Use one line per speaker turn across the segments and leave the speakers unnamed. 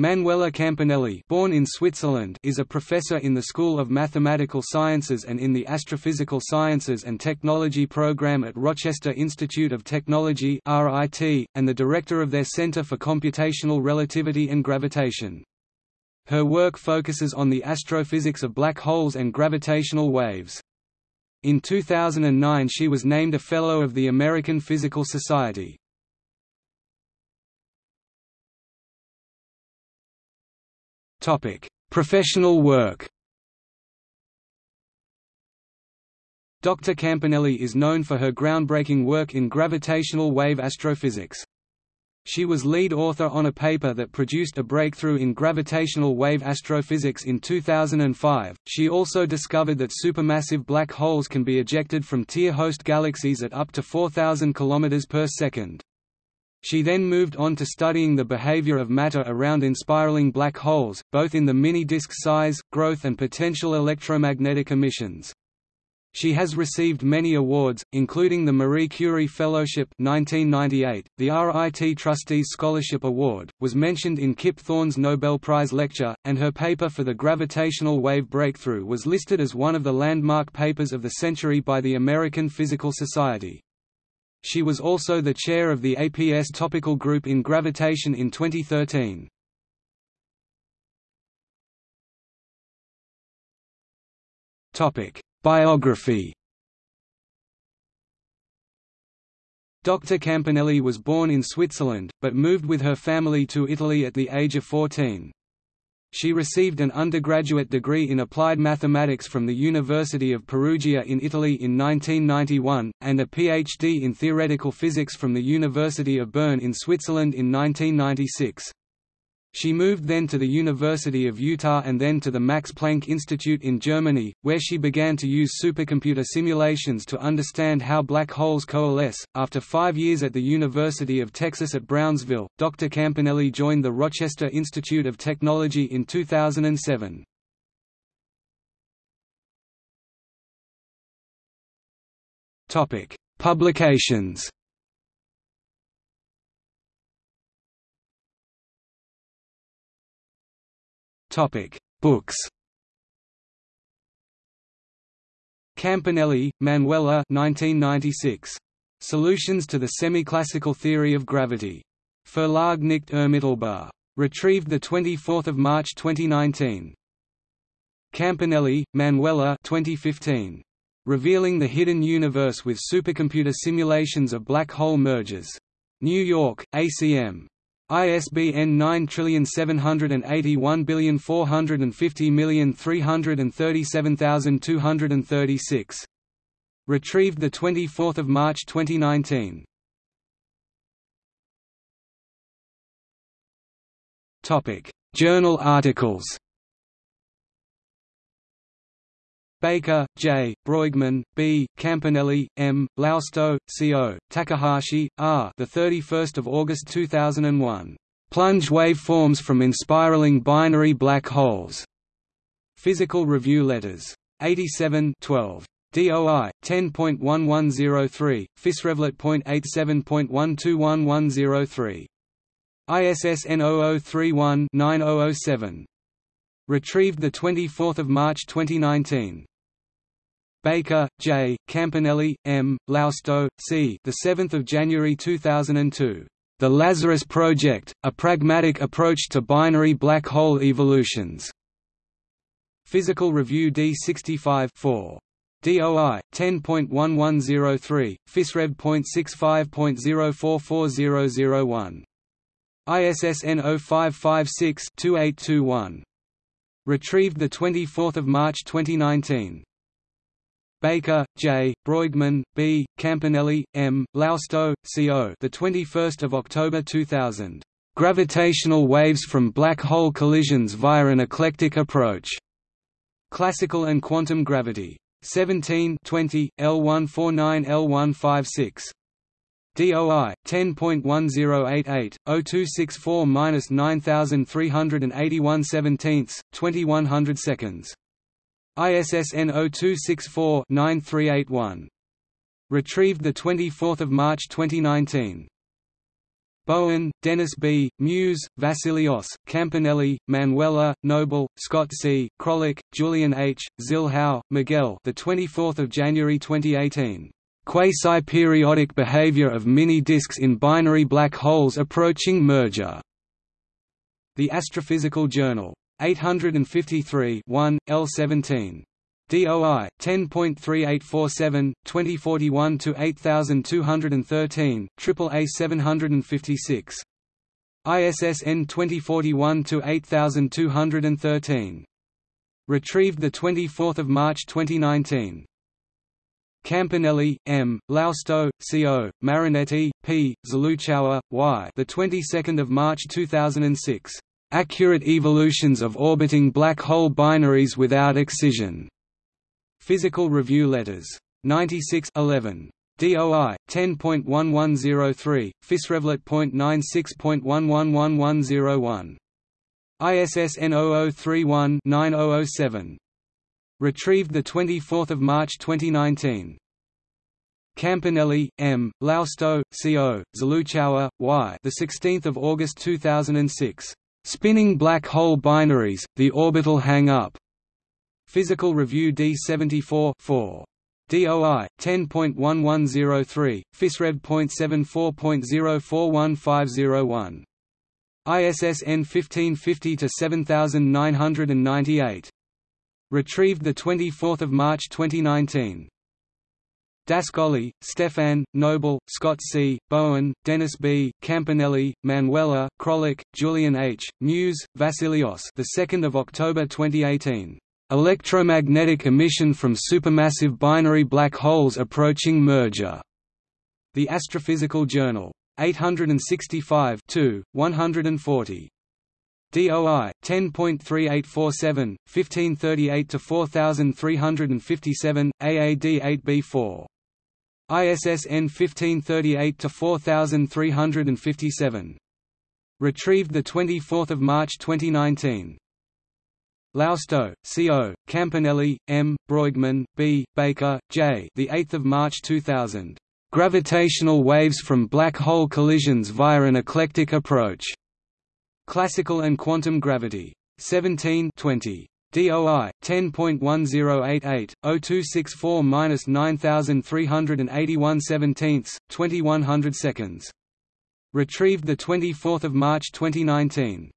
Manuela Campanelli born in Switzerland is a professor in the School of Mathematical Sciences and in the Astrophysical Sciences and Technology program at Rochester Institute of Technology and the director of their Center for Computational Relativity and Gravitation. Her work focuses on the astrophysics of black holes and gravitational waves. In 2009 she was named a Fellow of the American Physical Society. Topic: Professional work. Dr. Campanelli is known for her groundbreaking work in gravitational wave astrophysics. She was lead author on a paper that produced a breakthrough in gravitational wave astrophysics in 2005. She also discovered that supermassive black holes can be ejected from Tyr host galaxies at up to 4000 km per second. She then moved on to studying the behavior of matter around inspiraling black holes, both in the mini-disk size, growth and potential electromagnetic emissions. She has received many awards, including the Marie Curie Fellowship 1998, the RIT Trustees Scholarship Award, was mentioned in Kip Thorne's Nobel Prize lecture, and her paper for the gravitational wave breakthrough was listed as one of the landmark papers of the century by the American Physical Society. She was also the chair of the APS topical group in gravitation in 2013. Topic: Biography. Dr. Campanelli was born in Switzerland, but moved with her family to Italy at the age of 14. She received an undergraduate degree in applied mathematics from the University of Perugia in Italy in 1991, and a PhD in theoretical physics from the University of Bern in Switzerland in 1996. She moved then to the University of Utah and then to the Max Planck Institute in Germany, where she began to use supercomputer simulations to understand how black holes coalesce. After five years at the University of Texas at Brownsville, Dr. Campanelli joined the Rochester Institute of Technology in 2007. Topic: Publications. Topic: Books. Campanelli, Manuela 1996. Solutions to the Semi-Classical Theory of Gravity. Verlag nicht ermittelbar. Retrieved 24 March 2019. Campanelli, Manuela 2015. Revealing the Hidden Universe with Supercomputer Simulations of Black Hole Mergers. New York, ACM. ISBN 9781450337236. Retrieved 24 March 2019. Journal articles Baker, J., Brueggemann, B., Campanelli, M., Lousto, C.O., Takahashi, R. The 31st of August 2001. Plunge waveforms from inspiraling binary black holes. Physical Review Letters. 87 12. DOI 10.1103, PhysRevLett.87.121103. ISSN 0031-9007. Retrieved 24 March 2019. Baker, J., Campanelli, M., Lousto, C. The 7th of January 2002. The Lazarus Project: A Pragmatic Approach to Binary Black Hole Evolutions. Physical Review D65 4. DOI 10.1103, PhysRev.65.044001. ISSN 0556-2821. Retrieved 24 March 2019. Baker, J., Brueggemann, B., Campanelli, M., Lousto, C.O. The 21st of October 2000. Gravitational waves from black hole collisions via an eclectic approach. Classical and quantum gravity. 17 20, L149 L156. DOI 10.1088 0264-9381 17 2100 seconds ISSN 0264-9381. Retrieved 24 March 2019. Bowen, Dennis B., Mewes, Vasilios, Campanelli, Manuela, Noble, Scott C., Krolik, Julian H., Zilhão, Miguel. The 24th of January 2018. Quasi-periodic behavior of mini-disks in binary black holes approaching merger. The Astrophysical Journal. 853 1, L17. DOI 10.3847 2041 to 8213 AAA 756 ISSN 2041 to 8213 retrieved the 24th of March 2019 Campanelli, M. Lousto, C.O., Marronetti, P. Zlochower, Y. The 22nd of March 2006. Accurate evolutions of orbiting black hole binaries without excision. Physical Review Letters. 96 11. DOI 10.1103, PhysRevLett.96.111101. ISSN 0031-9007. Retrieved the 24th of March 2019. Campanelli, M. Lousto, C.O., Zlochower, Y. The 16th of August 2006. Spinning black hole binaries: The orbital hang-up. Physical Review D74 4. DOI 10.1103 PhysRev.74.041501 ISSN 1550 to 7998 retrieved 24 March 2019 d'Ascoli, Stefan, Noble, Scott C., Bowen, Dennis B., Campanelli, Manuela, Krolik, Julian H., Mewes, Vasilios the 2nd of October 2018 Electromagnetic emission from supermassive binary black holes approaching merger. The Astrophysical Journal. 865 140. DOI 10.3847 1538 to 4357 AAD 8B4 ISSN 1538 to 4357 retrieved the 24th of March 2019 Lousto, C.O., Campanelli, M., Brueggemann, B., Baker, J. The 8th of March 2000. Gravitational waves from black hole collisions via an eclectic approach. Classical and quantum gravity. 17 20. DOI 10.1088 0264-9381 17 2100 seconds. Retrieved the 24th of March 2019.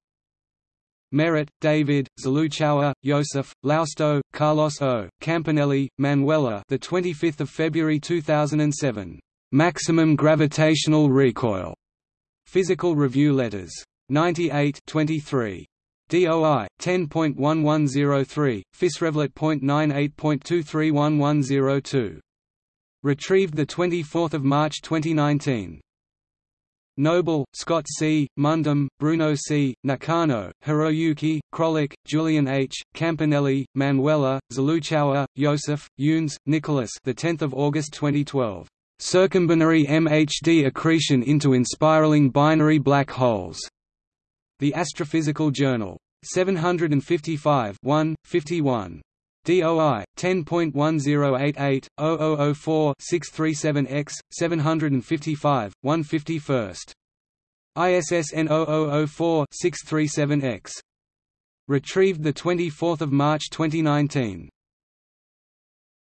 Merritt, David, Zlochower, Joseph, Lousto, Carlos O, Campanelli, Manuela. The 25th of February 2007. Maximum gravitational recoil. Physical Review Letters. 98 23. DOI 10.1103 PhysRevLett.98.231102. Retrieved the 24th of March 2019. Noble, Scott C., Mundim, Bruno C., Nakano, Hiroyuki, Krolik, Julian H., Campanelli, Manuela, Zlochower, Joseph, Yunes, Nicholas the 10th of August 2012. Circumbinary MHD accretion into inspiraling binary black holes. The Astrophysical Journal. 755 1, 51. DOI 10.1088 0004 637X 755 151st ISSN 0004 637X retrieved the 24th of March 2019